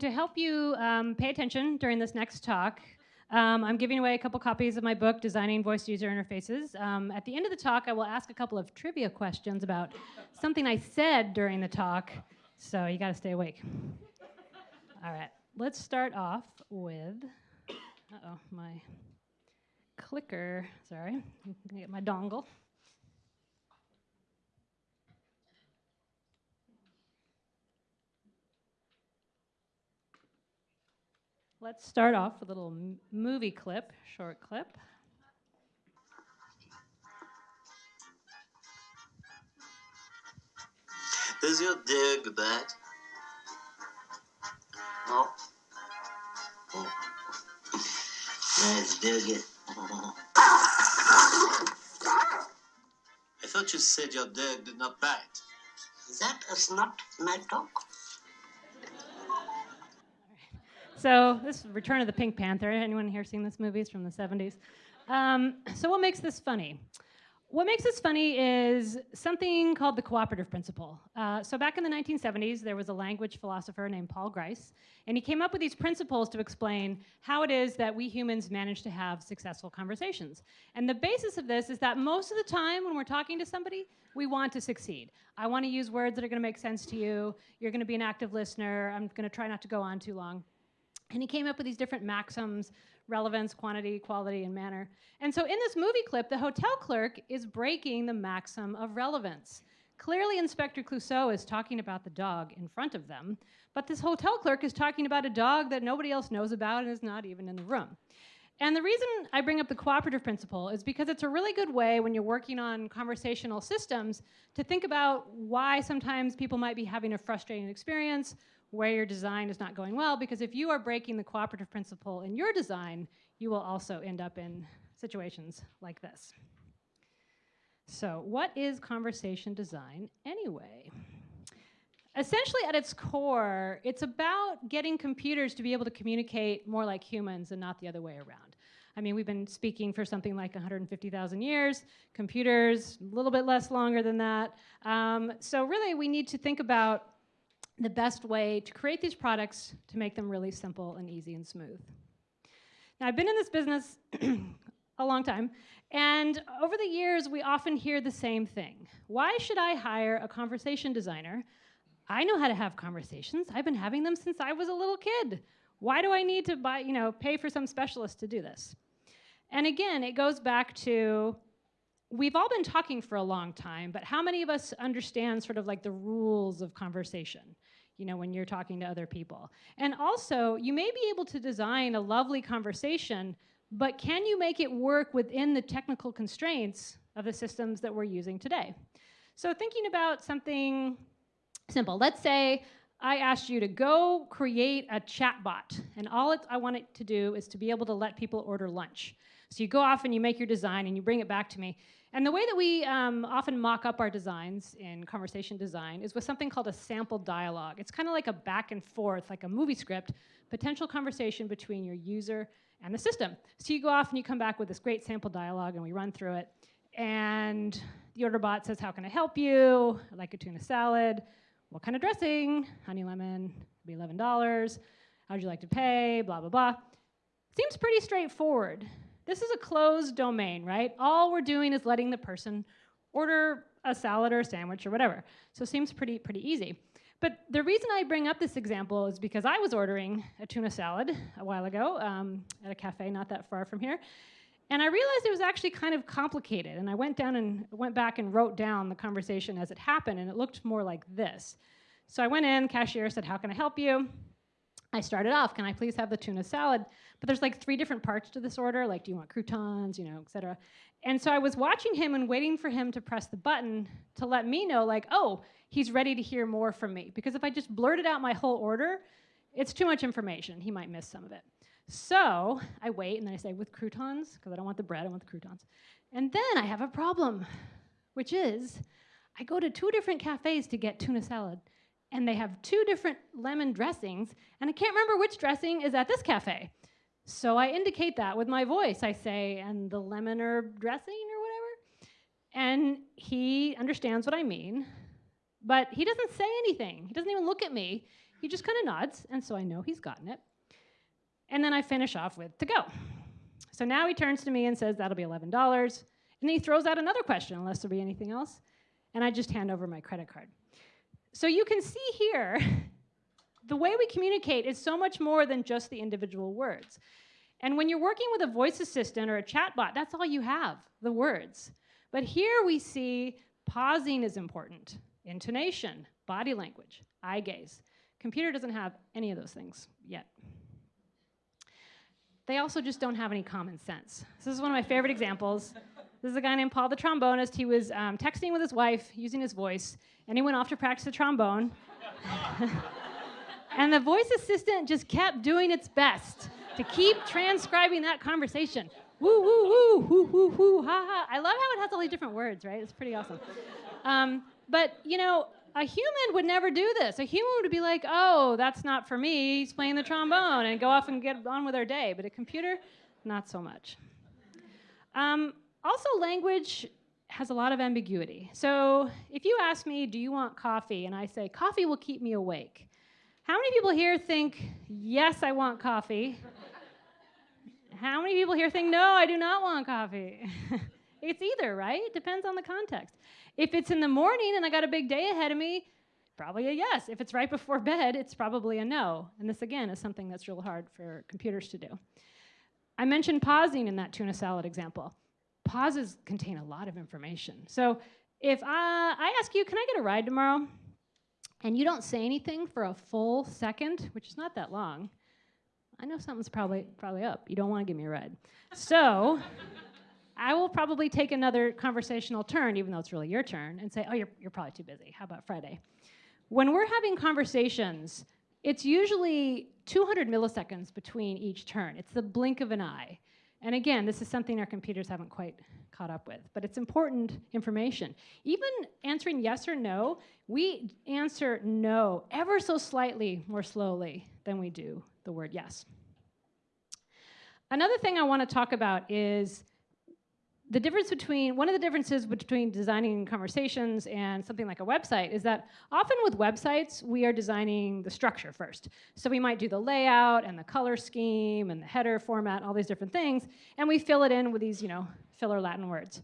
to help you um, pay attention during this next talk, um, I'm giving away a couple copies of my book, Designing Voice User Interfaces. Um, at the end of the talk, I will ask a couple of trivia questions about something I said during the talk, so you got to stay awake. All right, let's start off with, uh-oh, my clicker, sorry, get my dongle. Let's start off with a little movie clip, short clip. Does your dig bad? No. Oh. Let's dig it. I thought you said your dog did not bite. That is not my dog. So this is Return of the Pink Panther. Anyone here seen this movie? It's from the 70s. Um, so what makes this funny? What makes this funny is something called the cooperative principle. Uh, so back in the 1970s, there was a language philosopher named Paul Grice, and he came up with these principles to explain how it is that we humans manage to have successful conversations. And the basis of this is that most of the time when we're talking to somebody, we want to succeed. I want to use words that are going to make sense to you. You're going to be an active listener. I'm going to try not to go on too long. And he came up with these different maxims relevance, quantity, quality, and manner. And so in this movie clip, the hotel clerk is breaking the maxim of relevance. Clearly, Inspector Clouseau is talking about the dog in front of them, but this hotel clerk is talking about a dog that nobody else knows about and is not even in the room. And the reason I bring up the cooperative principle is because it's a really good way when you're working on conversational systems to think about why sometimes people might be having a frustrating experience, where your design is not going well because if you are breaking the cooperative principle in your design, you will also end up in situations like this. So what is conversation design anyway? Essentially at its core, it's about getting computers to be able to communicate more like humans and not the other way around. I mean, we've been speaking for something like 150,000 years, computers a little bit less longer than that. Um, so really we need to think about the best way to create these products to make them really simple and easy and smooth. Now, I've been in this business a long time, and over the years, we often hear the same thing. Why should I hire a conversation designer? I know how to have conversations. I've been having them since I was a little kid. Why do I need to buy, you know, pay for some specialist to do this? And again, it goes back to we've all been talking for a long time, but how many of us understand sort of like the rules of conversation? you know, when you're talking to other people. And also, you may be able to design a lovely conversation, but can you make it work within the technical constraints of the systems that we're using today? So thinking about something simple. Let's say I asked you to go create a chatbot, and all I want it to do is to be able to let people order lunch. So you go off and you make your design and you bring it back to me. And the way that we um, often mock up our designs in conversation design is with something called a sample dialogue. It's kind of like a back and forth, like a movie script, potential conversation between your user and the system. So you go off and you come back with this great sample dialogue and we run through it. And the order bot says, how can I help you? I'd like a tuna salad. What kind of dressing? Honey lemon, be $11. How'd you like to pay? Blah, blah, blah. Seems pretty straightforward. This is a closed domain, right? All we're doing is letting the person order a salad or a sandwich or whatever. So it seems pretty, pretty easy. But the reason I bring up this example is because I was ordering a tuna salad a while ago um, at a cafe not that far from here. And I realized it was actually kind of complicated. And I went down and went back and wrote down the conversation as it happened, and it looked more like this. So I went in, cashier said, how can I help you? I started off, can I please have the tuna salad? But there's like three different parts to this order, like do you want croutons, you know, et cetera. And so I was watching him and waiting for him to press the button to let me know like, oh, he's ready to hear more from me. Because if I just blurted out my whole order, it's too much information. He might miss some of it. So I wait and then I say, with croutons, because I don't want the bread, I want the croutons. And then I have a problem, which is I go to two different cafes to get tuna salad and they have two different lemon dressings, and I can't remember which dressing is at this cafe. So I indicate that with my voice. I say, and the lemon herb dressing or whatever. And he understands what I mean, but he doesn't say anything. He doesn't even look at me. He just kind of nods, and so I know he's gotten it. And then I finish off with to go. So now he turns to me and says, That'll be $11. And then he throws out another question, unless there be anything else. And I just hand over my credit card. So you can see here, the way we communicate is so much more than just the individual words. And when you're working with a voice assistant or a chatbot, that's all you have, the words. But here we see pausing is important, intonation, body language, eye gaze. Computer doesn't have any of those things yet. They also just don't have any common sense. This is one of my favorite examples. This is a guy named Paul the trombonist. He was um, texting with his wife using his voice, and he went off to practice the trombone. and the voice assistant just kept doing its best to keep transcribing that conversation. Woo, woo, woo, woo, woo, woo, ha, ha. I love how it has all these different words, right? It's pretty awesome. Um, but, you know, a human would never do this. A human would be like, oh, that's not for me. He's playing the trombone and go off and get on with their day. But a computer, not so much. Um, also, language has a lot of ambiguity. So if you ask me, do you want coffee? And I say, coffee will keep me awake. How many people here think, yes, I want coffee? How many people here think, no, I do not want coffee? it's either, right? It depends on the context. If it's in the morning and I got a big day ahead of me, probably a yes. If it's right before bed, it's probably a no. And this, again, is something that's real hard for computers to do. I mentioned pausing in that tuna salad example. Pauses contain a lot of information. So if I, I ask you, can I get a ride tomorrow? And you don't say anything for a full second, which is not that long, I know something's probably, probably up. You don't want to give me a ride. So I will probably take another conversational turn, even though it's really your turn, and say, oh, you're, you're probably too busy. How about Friday? When we're having conversations, it's usually 200 milliseconds between each turn. It's the blink of an eye. And again, this is something our computers haven't quite caught up with, but it's important information. Even answering yes or no, we answer no ever so slightly more slowly than we do the word yes. Another thing I want to talk about is the difference between one of the differences between designing conversations and something like a website is that often with websites we are designing the structure first. So we might do the layout and the color scheme and the header format all these different things and we fill it in with these you know filler latin words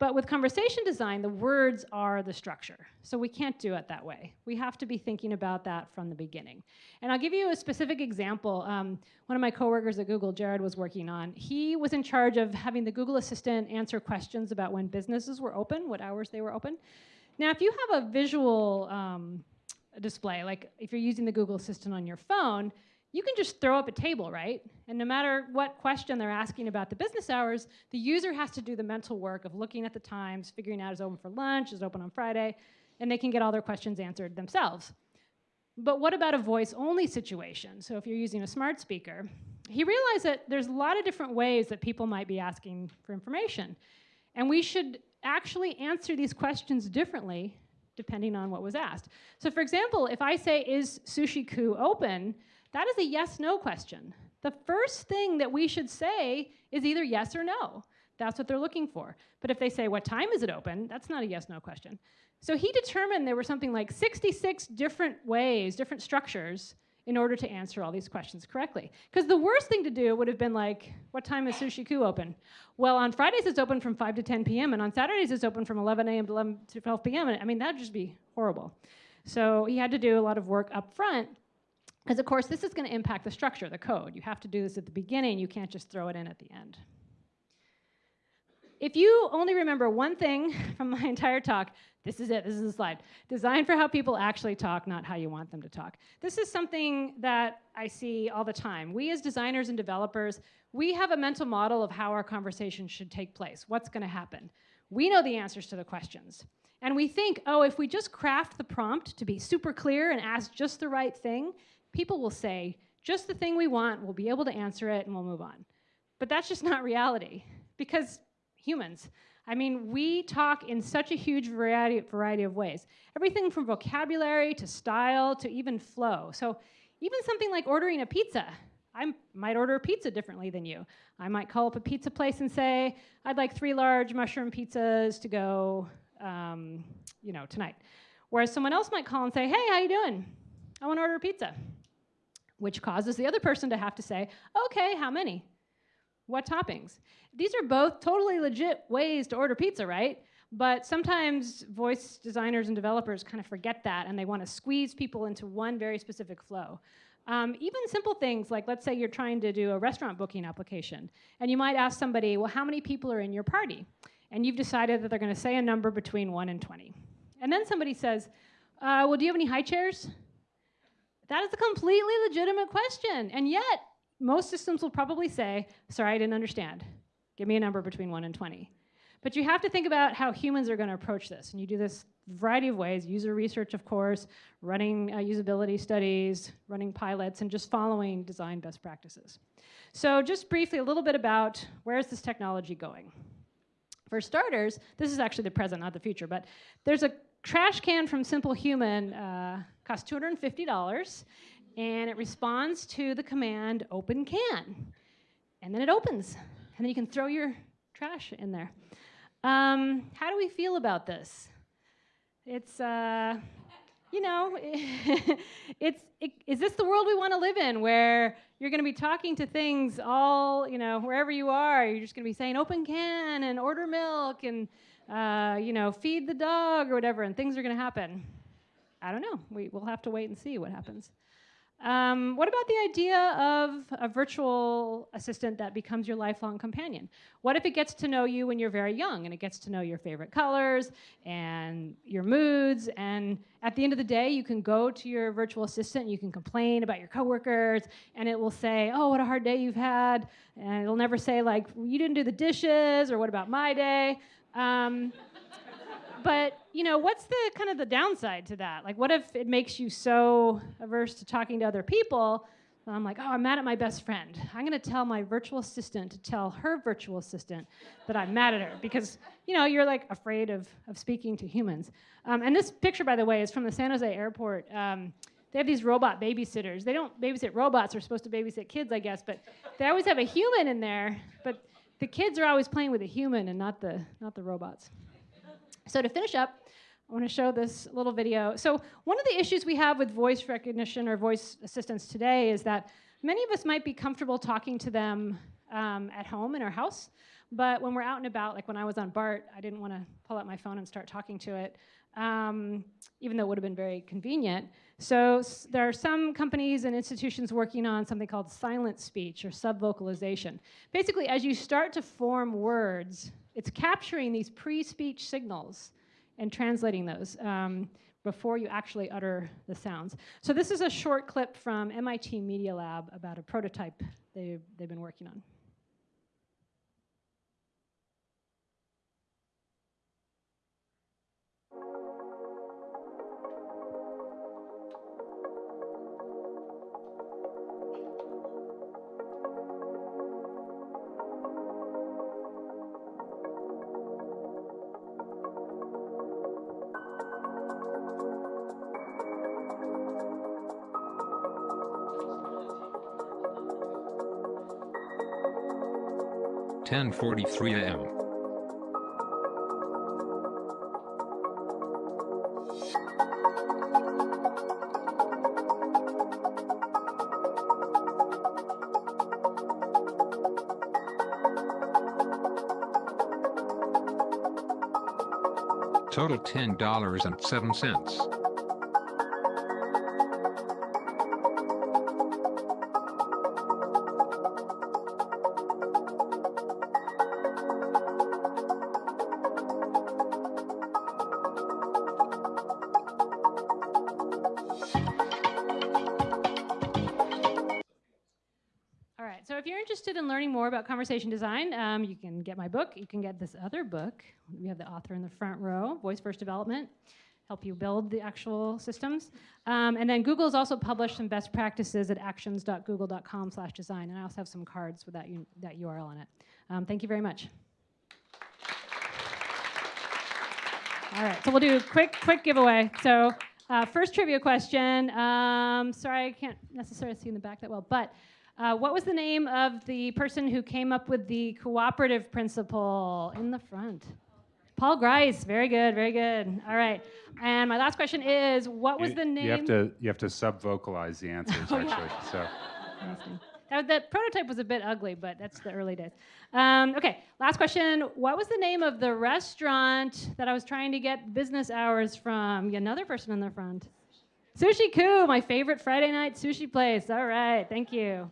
but with conversation design, the words are the structure. So we can't do it that way. We have to be thinking about that from the beginning. And I'll give you a specific example. Um, one of my coworkers at Google, Jared, was working on. He was in charge of having the Google Assistant answer questions about when businesses were open, what hours they were open. Now, if you have a visual um, display, like if you're using the Google Assistant on your phone, you can just throw up a table, right? And no matter what question they're asking about the business hours, the user has to do the mental work of looking at the times, figuring out is open for lunch, is open on Friday, and they can get all their questions answered themselves. But what about a voice only situation? So if you're using a smart speaker, he realized that there's a lot of different ways that people might be asking for information. And we should actually answer these questions differently depending on what was asked. So for example, if I say, is Sushi Ku open? That is a yes no question. The first thing that we should say is either yes or no. That's what they're looking for. But if they say, What time is it open? that's not a yes no question. So he determined there were something like 66 different ways, different structures in order to answer all these questions correctly. Because the worst thing to do would have been like, what time is Sushi Ku open? Well, on Fridays it's open from 5 to 10 p.m., and on Saturdays it's open from 11 a.m. to 11 to 12 p.m. And I mean, that'd just be horrible. So he had to do a lot of work up front because of course, this is going to impact the structure, the code. You have to do this at the beginning. You can't just throw it in at the end. If you only remember one thing from my entire talk, this is it, this is the slide. Design for how people actually talk, not how you want them to talk. This is something that I see all the time. We as designers and developers, we have a mental model of how our conversation should take place, what's gonna happen. We know the answers to the questions. And we think, oh, if we just craft the prompt to be super clear and ask just the right thing, people will say, just the thing we want, we'll be able to answer it, and we'll move on. But that's just not reality, because humans, I mean, we talk in such a huge variety, variety of ways. Everything from vocabulary to style to even flow. So even something like ordering a pizza. I might order a pizza differently than you. I might call up a pizza place and say, I'd like three large mushroom pizzas to go, um, you know, tonight. Whereas someone else might call and say, hey, how you doing? I want to order a pizza, which causes the other person to have to say, okay, how many? What toppings? These are both totally legit ways to order pizza, right? But sometimes voice designers and developers kind of forget that and they want to squeeze people into one very specific flow. Um, even simple things like, let's say you're trying to do a restaurant booking application, and you might ask somebody, well, how many people are in your party? And you've decided that they're going to say a number between 1 and 20. And then somebody says, uh, well, do you have any high chairs? That is a completely legitimate question. And yet, most systems will probably say, sorry, I didn't understand. Give me a number between 1 and 20. But you have to think about how humans are going to approach this. And you do this a variety of ways user research, of course, running uh, usability studies, running pilots, and just following design best practices. So, just briefly, a little bit about where is this technology going? For starters, this is actually the present, not the future, but there's a trash can from Simple Human, uh, costs $250, and it responds to the command open can. And then it opens, and then you can throw your trash in there. Um, how do we feel about this? It's, uh, you know, it's, it, is this the world we want to live in where you're going to be talking to things all, you know, wherever you are, you're just going to be saying open can and order milk and, uh, you know, feed the dog or whatever, and things are going to happen? I don't know. We, we'll have to wait and see what happens. Um, what about the idea of a virtual assistant that becomes your lifelong companion? What if it gets to know you when you're very young and it gets to know your favorite colors and your moods? And at the end of the day, you can go to your virtual assistant and you can complain about your coworkers and it will say, Oh, what a hard day you've had. And it'll never say, like, You didn't do the dishes or what about my day? Um, but you know, what's the kind of the downside to that? Like, what if it makes you so averse to talking to other people? I'm like, oh, I'm mad at my best friend. I'm going to tell my virtual assistant to tell her virtual assistant that I'm mad at her because, you know, you're like afraid of, of speaking to humans. Um, and this picture, by the way, is from the San Jose airport. Um, they have these robot babysitters. They don't babysit robots, they're supposed to babysit kids, I guess, but they always have a human in there. But the kids are always playing with a human and not the, not the robots. So to finish up, I want to show this little video. So one of the issues we have with voice recognition or voice assistants today is that many of us might be comfortable talking to them um, at home in our house, but when we're out and about, like when I was on BART, I didn't want to pull out my phone and start talking to it, um, even though it would have been very convenient. So there are some companies and institutions working on something called silent speech or subvocalization. Basically, as you start to form words, it's capturing these pre-speech signals and translating those um, before you actually utter the sounds. So this is a short clip from MIT Media Lab about a prototype they, they've been working on. 10:43 a.m. Total $10.07. learning more about conversation design, um, you can get my book. You can get this other book. We have the author in the front row, Voice First Development, help you build the actual systems. Um, and then Google has also published some best practices at actions.google.com slash design. And I also have some cards with that, that URL on it. Um, thank you very much. All right, so we'll do a quick, quick giveaway. So uh, first trivia question. Um, sorry, I can't necessarily see in the back that well, but uh, what was the name of the person who came up with the cooperative principle in the front? Paul Grice. Very good, very good. All right. And my last question is what was You- the name? You have to you have to sub vocalize the answers Oh, yeah. actually. So Interesting. That, that prototype was a bit ugly, but that's the early days. Um, okay, last question. What was the name of the restaurant that I was trying to get business hours from? Another person in the front. Sushi Koo, my favorite Friday night sushi place. All right, thank you.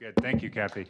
Good. Thank you, Cathy.